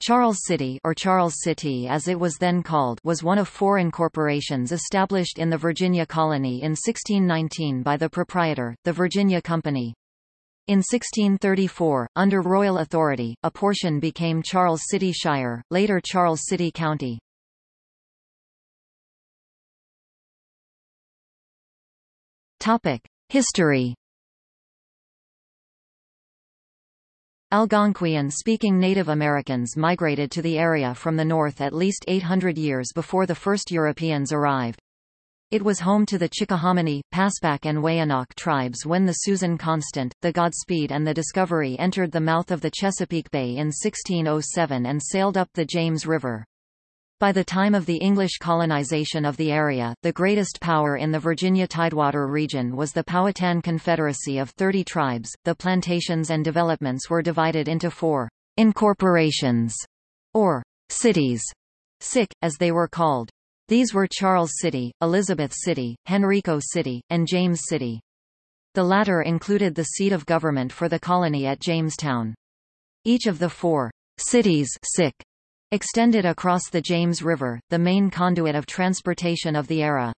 Charles City or Charles City as it was then called was one of four incorporations established in the Virginia colony in 1619 by the proprietor, the Virginia Company. In 1634, under royal authority, a portion became Charles City Shire, later Charles City County. History Algonquian-speaking Native Americans migrated to the area from the north at least 800 years before the first Europeans arrived. It was home to the Chickahominy, Paspahegh and Weyanock tribes when the Susan Constant, the Godspeed and the Discovery entered the mouth of the Chesapeake Bay in 1607 and sailed up the James River. By the time of the English colonization of the area, the greatest power in the Virginia Tidewater region was the Powhatan Confederacy of 30 tribes. The plantations and developments were divided into four incorporations, or cities, sic, as they were called. These were Charles City, Elizabeth City, Henrico City, and James City. The latter included the seat of government for the colony at Jamestown. Each of the four cities sic, extended across the James River, the main conduit of transportation of the era.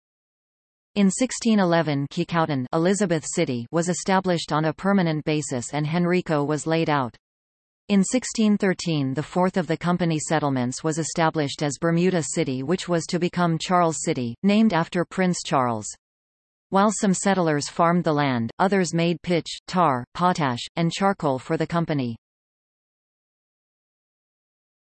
In 1611 Kecoughtan Elizabeth City was established on a permanent basis and Henrico was laid out. In 1613 the fourth of the company settlements was established as Bermuda City which was to become Charles City, named after Prince Charles. While some settlers farmed the land, others made pitch, tar, potash, and charcoal for the company.